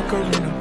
about